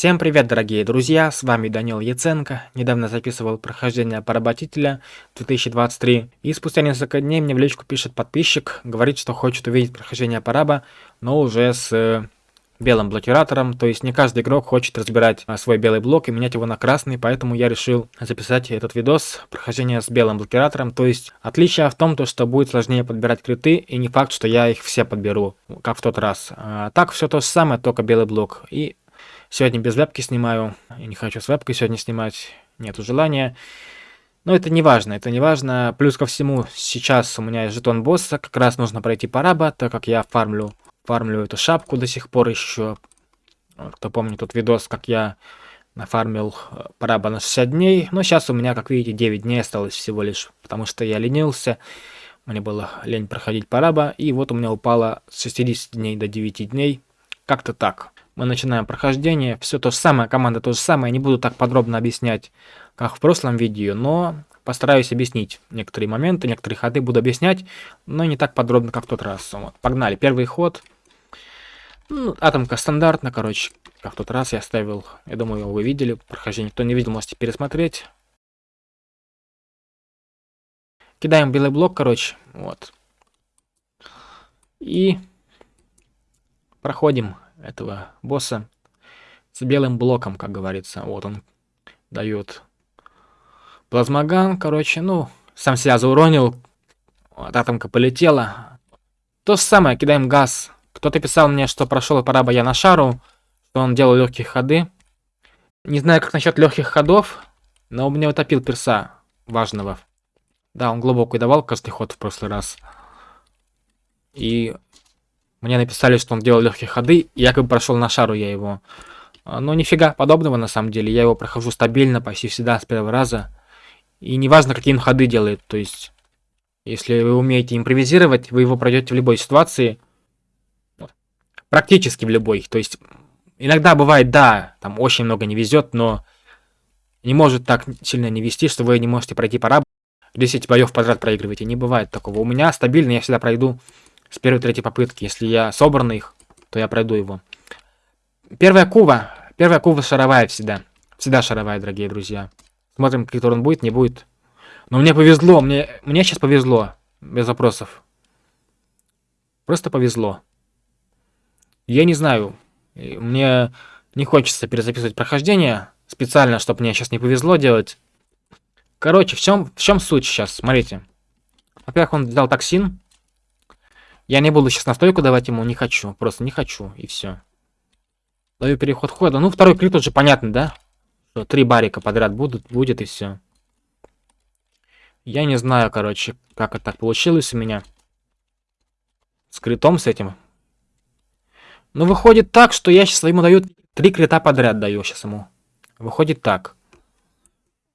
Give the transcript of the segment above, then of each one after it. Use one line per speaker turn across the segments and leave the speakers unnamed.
Всем привет, дорогие друзья, с вами Данил Яценко. Недавно записывал прохождение поработителя 2023, и спустя несколько дней мне в личку пишет подписчик, говорит, что хочет увидеть прохождение параба, но уже с э, белым блокиратором, то есть не каждый игрок хочет разбирать а, свой белый блок и менять его на красный, поэтому я решил записать этот видос прохождения с белым блокиратором, то есть отличие в том, то, что будет сложнее подбирать криты, и не факт, что я их все подберу, как в тот раз. А, так все то же самое, только белый блок. И сегодня без вебки снимаю, я не хочу с вебкой сегодня снимать, нету желания. Но это не важно, это не важно. Плюс ко всему, сейчас у меня есть жетон босса, как раз нужно пройти параба, так как я фармлю фармлю эту шапку до сих пор еще. Кто помнит тот видос, как я нафармил э, параба на 60 дней. Но сейчас у меня, как видите, 9 дней осталось всего лишь, потому что я ленился. Мне было лень проходить параба. И вот у меня упало с 60 дней до 9 дней. Как-то так. Мы начинаем прохождение. Все то же самое, команда то же самое. Не буду так подробно объяснять, как в прошлом видео, но постараюсь объяснить некоторые моменты, некоторые ходы буду объяснять, но не так подробно, как в тот раз. Вот, погнали. Первый ход. Ну, атомка стандартно, короче, как в тот раз я оставил. Я думаю, вы видели прохождение. Кто не видел, можете пересмотреть. Кидаем белый блок, короче, вот. И проходим этого босса с белым блоком, как говорится. Вот он дает плазмоган, короче, ну, сам себя зауронил. Вот, атомка полетела. То же самое, кидаем газ кто-то писал мне, что прошел пора я на шару, что он делал легкие ходы. Не знаю, как насчет легких ходов, но у меня утопил перса важного. Да, он глубокий давал каждый ход в прошлый раз. И мне написали, что он делал легкие ходы, и якобы прошел на шару я его. А, но нифига подобного на самом деле. Я его прохожу стабильно, почти всегда с первого раза. И неважно, какие он ходы делает. То есть, если вы умеете импровизировать, вы его пройдете в любой ситуации – Практически в любой. То есть, иногда бывает, да, там очень много не везет, но не может так сильно не вести, что вы не можете пройти пора 10 боев подряд проигрываете. Не бывает такого. У меня стабильно, я всегда пройду с первой-третьей попытки. Если я собран их, то я пройду его. Первая кува. Первая кува шаровая всегда. Всегда шаровая, дорогие друзья. Смотрим, какой он будет, не будет. Но мне повезло, мне, мне сейчас повезло. Без вопросов. Просто повезло. Я не знаю. Мне не хочется перезаписывать прохождение специально, чтобы мне сейчас не повезло делать. Короче, в чем, в чем суть сейчас? Смотрите. Во-первых, он взял токсин. Я не буду сейчас настойку давать ему, не хочу. Просто не хочу, и все. Даю переход хода. Ну, второй крит уже понятно, да? Что три барика подряд будут, будет, и все. Я не знаю, короче, как это так получилось у меня. С критом с этим. Ну, выходит так, что я сейчас ему даю три крита подряд даю сейчас ему. Выходит так.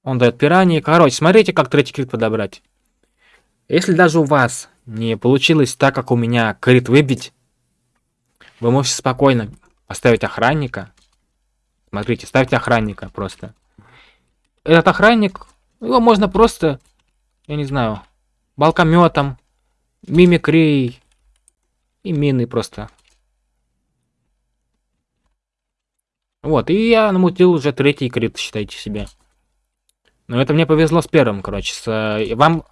Он дает пираньи. Короче, смотрите, как третий крит подобрать. Если даже у вас не получилось так, как у меня крит выбить, вы можете спокойно поставить охранника. Смотрите, ставьте охранника просто. Этот охранник, его можно просто, я не знаю, балкометом, мимикрией и мины просто Вот, и я намутил уже третий крит, считайте себе. Но это мне повезло с первым, короче. С, э, вам,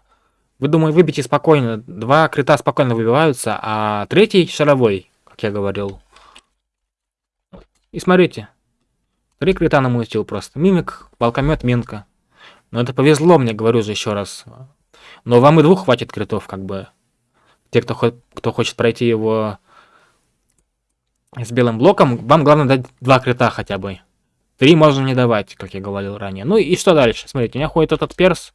вы думаю, выбейте спокойно. Два крита спокойно выбиваются, а третий шаровой, как я говорил. И смотрите. Три крита намутил просто. Мимик, волкомет, минка. Но это повезло мне, говорю же еще раз. Но вам и двух хватит критов, как бы. Те, кто, кто хочет пройти его с белым блоком, вам главное дать два крита хотя бы. Три можно не давать, как я говорил ранее. Ну и что дальше? Смотрите, у меня ходит этот перс.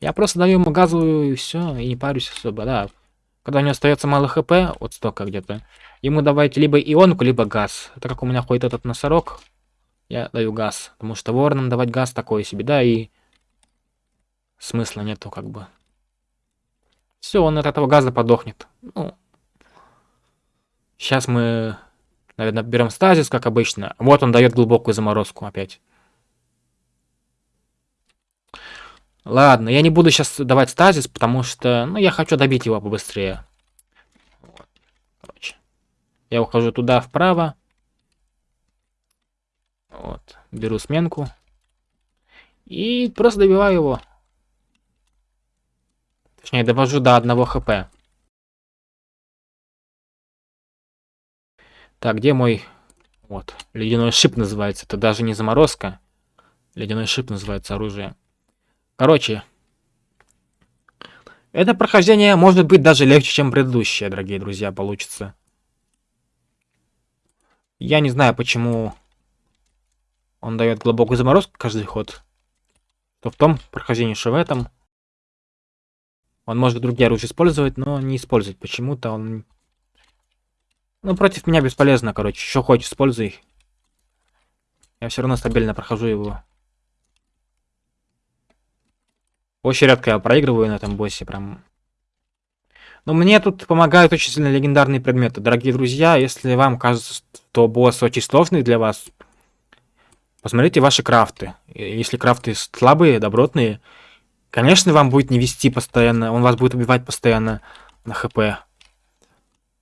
Я просто даю ему газовую и все, и не парюсь особо, да. Когда у него остается мало хп, вот столько где-то, ему давайте либо ионку, либо газ. Так как у меня ходит этот носорог, я даю газ. Потому что воронам давать газ такой себе, да, и смысла нету как бы. Все, он от этого газа подохнет. Ну, Сейчас мы, наверное, берем стазис, как обычно. Вот он дает глубокую заморозку опять. Ладно, я не буду сейчас давать стазис, потому что, ну, я хочу добить его побыстрее. Короче. Я ухожу туда вправо. Вот. Беру сменку. И просто добиваю его. Точнее, довожу до одного хп. Так, где мой... Вот, ледяной шип называется. Это даже не заморозка. Ледяной шип называется оружие. Короче, это прохождение может быть даже легче, чем предыдущее, дорогие друзья, получится. Я не знаю, почему он дает глубокую заморозку каждый ход. То в том прохождении, что в этом. Он может другие оружия использовать, но не использовать. Почему-то он... Ну, против меня бесполезно, короче. Что хочешь, используй. Я все равно стабильно прохожу его. Очень редко я проигрываю на этом боссе, прям. Но мне тут помогают очень сильно легендарные предметы. Дорогие друзья, если вам кажется, что босс очень сложный для вас, посмотрите ваши крафты. Если крафты слабые, добротные, конечно, вам будет не вести постоянно, он вас будет убивать постоянно на хп.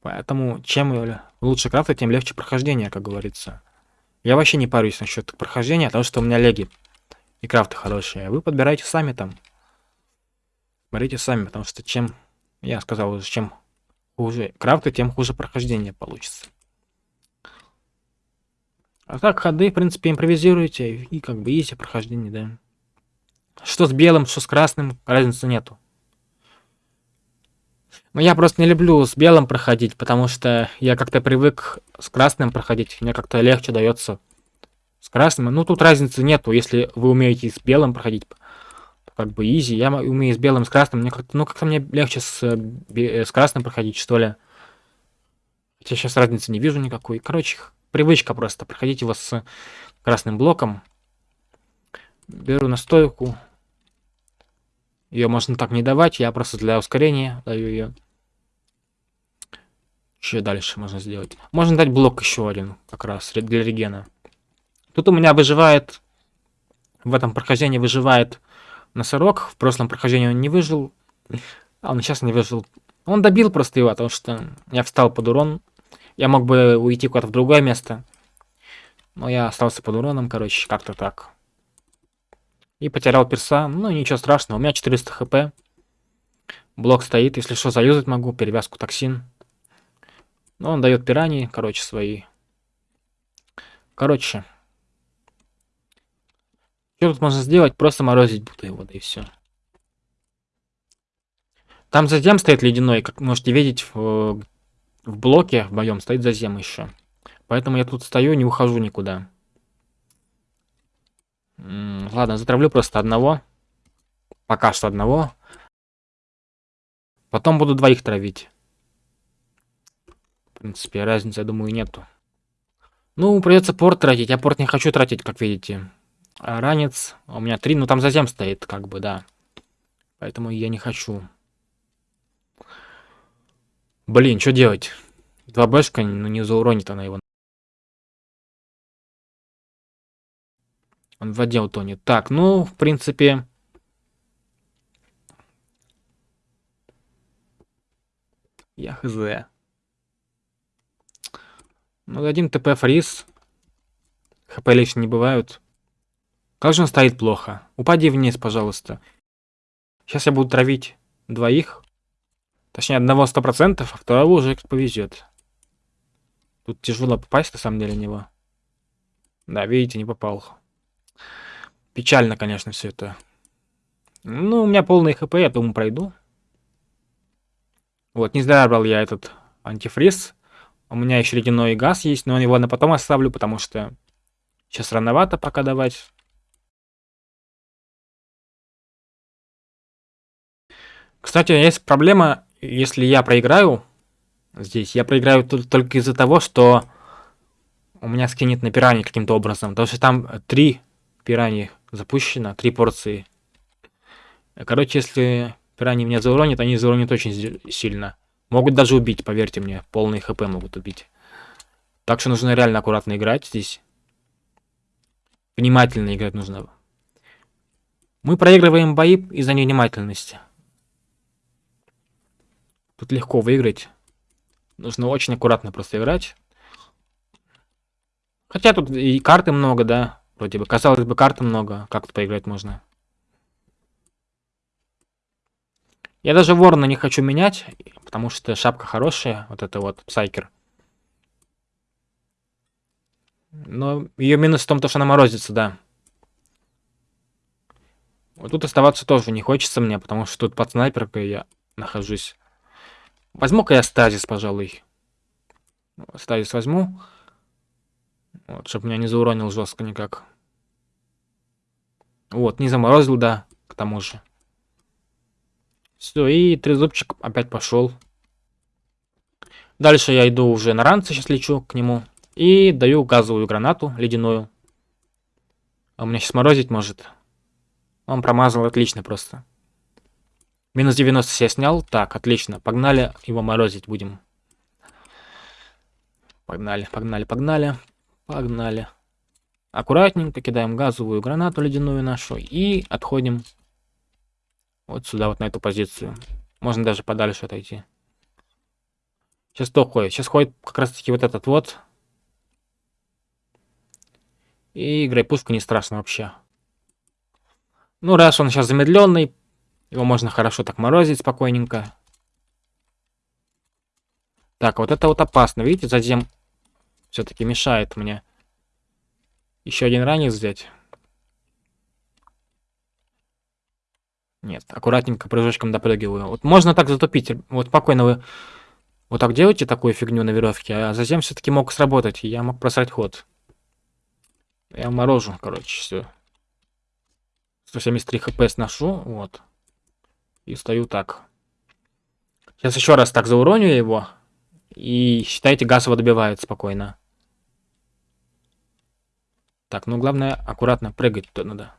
Поэтому чем лучше крафты, тем легче прохождение, как говорится. Я вообще не парюсь насчет прохождения, потому что у меня леги и крафты хорошие. Вы подбираете сами там. Смотрите сами, потому что чем, я сказал уже, чем хуже крафты, тем хуже прохождение получится. А так ходы, в принципе, импровизируете, и как бы изи прохождение, да. Что с белым, что с красным, разницы нету. Но я просто не люблю с белым проходить, потому что я как-то привык с красным проходить. Мне как-то легче дается с красным. Ну, тут разницы нету, если вы умеете с белым проходить как бы изи. Я умею с белым, с красным. Мне как-то, ну, как-то мне легче с, э, с красным проходить, что ли. Хотя сейчас разницы не вижу никакой. Короче, привычка просто. Проходить его с красным блоком. Беру настойку. Ее можно так не давать. Я просто для ускорения даю ее. Что дальше можно сделать? Можно дать блок еще один, как раз, для регена. Тут у меня выживает... В этом прохождении выживает носорог. В прошлом прохождении он не выжил. А он сейчас не выжил. Он добил просто его, потому что я встал под урон. Я мог бы уйти куда-то в другое место. Но я остался под уроном, короче, как-то так. И потерял перса. Ну, ничего страшного. У меня 400 хп. Блок стоит. Если что, заюзать могу. Перевязку токсин. Но он дает пираньи, короче, свои. Короче, что тут можно сделать? Просто морозить его, да и все. Там зазем стоит ледяной, как можете видеть в, в блоке в моем стоит зазем еще. Поэтому я тут стою, не ухожу никуда. Ладно, затравлю просто одного. Пока что одного. Потом буду двоих травить. В принципе, разницы, я думаю, нету. Ну, придется порт тратить. Я порт не хочу тратить, как видите. А ранец. У меня три, ну там зазем стоит, как бы, да. Поэтому я не хочу. Блин, что делать? Два бэшка, ну не зауронит она его. Он в воде утонет. Так, ну, в принципе... Я хз. Ну, дадим ТП фриз. ХП лично не бывают. Как же он стоит плохо? Упади вниз, пожалуйста. Сейчас я буду травить двоих. Точнее, одного сто процентов, а второго уже повезет. Тут тяжело попасть, на самом деле, на него. Да, видите, не попал. Печально, конечно, все это. Ну, у меня полный хп, я думаю, пройду. Вот, не зря брал я этот антифриз. У меня еще ледяной газ есть, но его на потом оставлю, потому что сейчас рановато пока давать. Кстати, есть проблема, если я проиграю здесь. Я проиграю только из-за того, что у меня скинет на пираньи каким-то образом. Потому что там три пираньи запущено, три порции. Короче, если пираньи меня зауронят, они зауронят очень сильно. Могут даже убить, поверьте мне. Полный хп могут убить. Так что нужно реально аккуратно играть здесь. Внимательно играть нужно. Мы проигрываем бои из-за невнимательности. Тут легко выиграть. Нужно очень аккуратно просто играть. Хотя тут и карты много, да. Вроде бы. Казалось бы, карты много. Как тут поиграть можно? Я даже ворона не хочу менять, потому что шапка хорошая. Вот это вот, Псайкер. Но ее минус в том, что она морозится, да. Вот тут оставаться тоже не хочется мне, потому что тут под снайперкой я нахожусь. Возьму-ка я стазис, пожалуй. Стазис возьму. Вот, чтобы меня не зауронил жестко никак. Вот, не заморозил, да, к тому же. Все, и трезубчик опять пошел. Дальше я иду уже на ранце, сейчас лечу к нему. И даю газовую гранату ледяную. У меня сейчас морозить может. Он промазал отлично просто. Минус 90 я снял. Так, отлично. Погнали его морозить будем. Погнали, погнали, погнали. Погнали. Аккуратненько кидаем газовую гранату ледяную нашу и отходим вот сюда, вот на эту позицию. Можно даже подальше отойти. Сейчас кто ходит? Сейчас ходит как раз таки вот этот вот. И играй пушку не страшно вообще. Ну, раз он сейчас замедленный, его можно хорошо так морозить спокойненько. Так, вот это вот опасно. Видите, затем все-таки мешает мне. Еще один ранец взять. Нет, аккуратненько прыжочком допрыгиваю. Вот можно так затупить. Вот спокойно вы вот так делаете такую фигню на веревке, а затем все-таки мог сработать. Я мог просрать ход. Я морожу, короче, все. 173 хп сношу, вот. И стою так. Сейчас еще раз так зауроню его. И считайте, газ его добивает спокойно. Так, ну главное аккуратно прыгать то надо.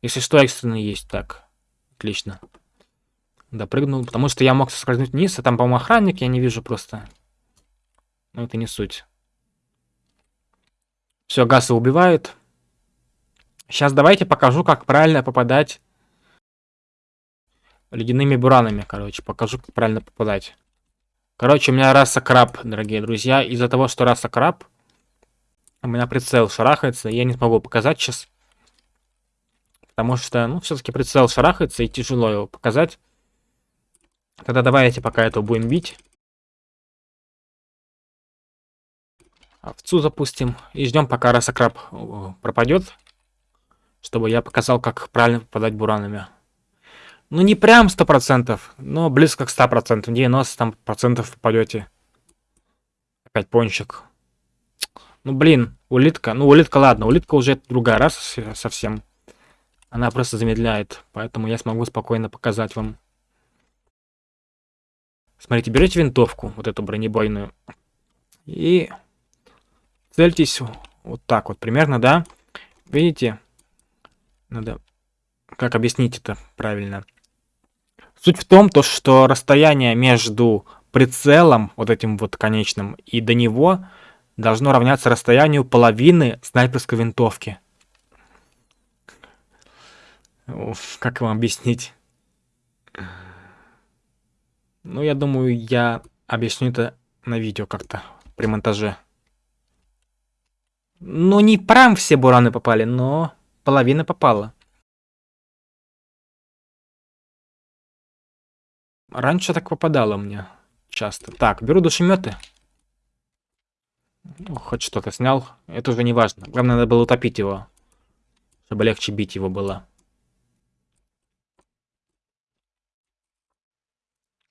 Если что, экстренный есть. Так, отлично. Допрыгнул, потому что я мог соскользнуть вниз, а там, по-моему, охранник, я не вижу просто. Но это не суть. Все, гасы убивают. Сейчас давайте покажу, как правильно попадать ледяными буранами, короче. Покажу, как правильно попадать. Короче, у меня раса краб, дорогие друзья. Из-за того, что раса краб, у меня прицел шарахается, я не смогу показать сейчас. Потому что, ну, все-таки прицел шарахается, и тяжело его показать. Тогда давайте пока это будем бить. Овцу запустим. И ждем, пока раса-краб э, пропадет. Чтобы я показал, как правильно попадать буранами. Ну, не прям 100%, но близко к 100%. 90% там процентов попадете. Опять пончик. Ну, блин, улитка. Ну, улитка, ладно. Улитка уже другая раз совсем. Она просто замедляет. Поэтому я смогу спокойно показать вам. Смотрите, берете винтовку, вот эту бронебойную. И цельтесь вот так вот примерно, да? Видите? Надо... Как объяснить это правильно? Суть в том, то, что расстояние между прицелом, вот этим вот конечным, и до него должно равняться расстоянию половины снайперской винтовки. Уф, как вам объяснить? Ну, я думаю, я объясню это на видео как-то при монтаже. Ну, не прям все бураны попали, но половина попала. Раньше так попадало мне часто. Так, беру душеметы. Ну, хоть что-то снял. Это уже не важно. Главное, надо было утопить его. Чтобы легче бить его было.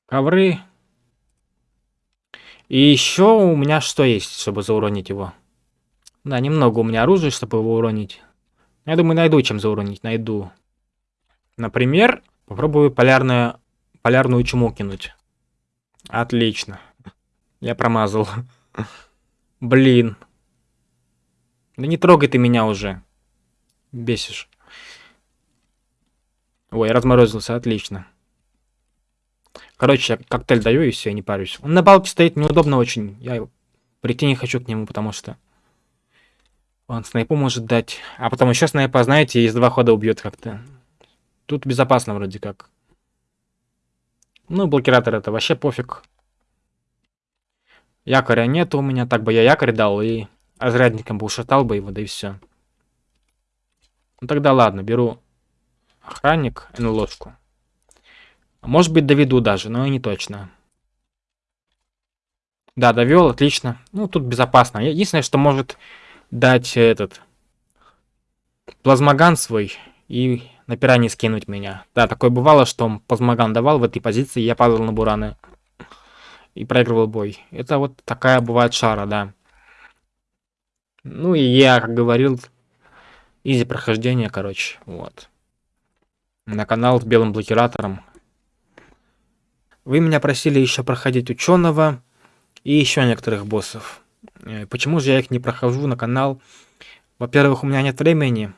Ковры. И еще у меня что есть, чтобы зауронить его? Да, немного у меня оружия, чтобы его уронить. Я думаю, найду чем зауронить. Найду. Например, попробую полярную, полярную чуму кинуть. Отлично. Я промазал. Блин. Да не трогай ты меня уже. Бесишь. Ой, разморозился, отлично. Короче, я коктейль даю и все, я не парюсь. Он на балке стоит неудобно очень. Я прийти не хочу к нему, потому что он снайпу может дать. А потом еще снайпа, знаете, из два хода убьет как-то. Тут безопасно вроде как. Ну, блокиратор это вообще пофиг. Якоря нет у меня, так бы я якорь дал и разрядником бы ушатал бы его, да и все. Ну тогда ладно, беру охранник и ложку. Может быть доведу даже, но и не точно. Да, довел, отлично. Ну, тут безопасно. Единственное, что может дать этот плазмоган свой и на пиранье скинуть меня. Да, такое бывало, что он плазмоган давал в этой позиции, я падал на бураны и проигрывал бой. Это вот такая бывает шара, да. Ну и я, как говорил, изи прохождение, короче, вот. На канал с белым блокиратором. Вы меня просили еще проходить ученого и еще некоторых боссов. Э, почему же я их не прохожу на канал? Во-первых, у меня нет времени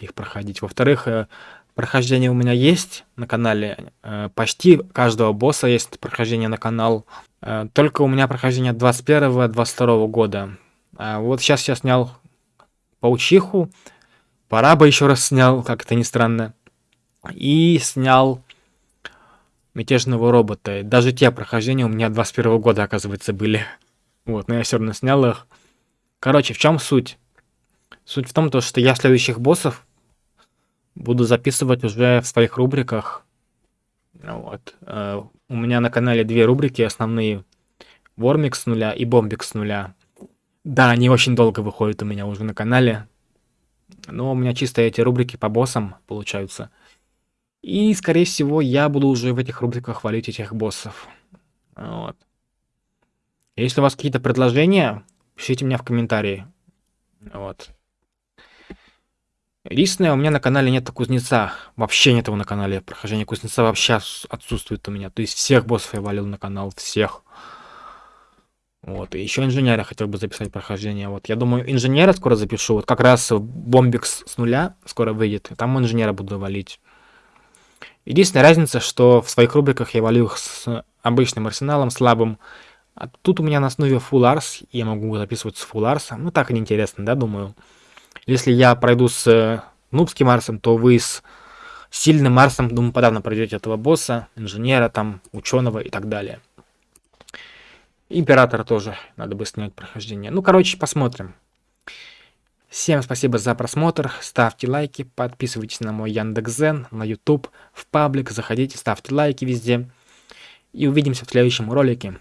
их проходить. Во-вторых, э, прохождение у меня есть на канале. Э, почти каждого босса есть прохождение на канал. Только у меня прохождение 21-22 года. А вот сейчас я снял паучиху. Пора бы еще раз снял, как это ни странно. И снял мятежного робота. Даже те прохождения у меня 21 года, оказывается, были. Вот, но я все равно снял их. Короче, в чем суть? Суть в том, то, что я следующих боссов буду записывать уже в своих рубриках. Вот. Uh, у меня на канале две рубрики основные. Вормик с нуля и Бомбик с нуля. Да, они очень долго выходят у меня уже на канале. Но у меня чисто эти рубрики по боссам получаются. И, скорее всего, я буду уже в этих рубриках хвалить этих боссов. Вот. Если у вас какие-то предложения, пишите мне в комментарии. Вот. Единственное, у меня на канале нет кузнеца. Вообще нет его на канале. Прохождение кузнеца вообще отсутствует у меня. То есть всех боссов я валил на канал. Всех. Вот. И еще инженера хотел бы записать прохождение. Вот. Я думаю, инженера скоро запишу. Вот как раз бомбикс с нуля скоро выйдет. Там инженера буду валить. Единственная разница, что в своих рубриках я валю их с обычным арсеналом, слабым. А тут у меня на основе Full я могу записывать с Full. Ну так неинтересно, да, думаю. Если я пройду с э, нубским Марсом, то вы с сильным Марсом, думаю, подавно пройдете этого босса, инженера, там, ученого и так далее. Императора тоже надо бы снять прохождение. Ну, короче, посмотрим. Всем спасибо за просмотр, ставьте лайки, подписывайтесь на мой Яндекс.Зен, на YouTube, в паблик, заходите, ставьте лайки везде. И увидимся в следующем ролике.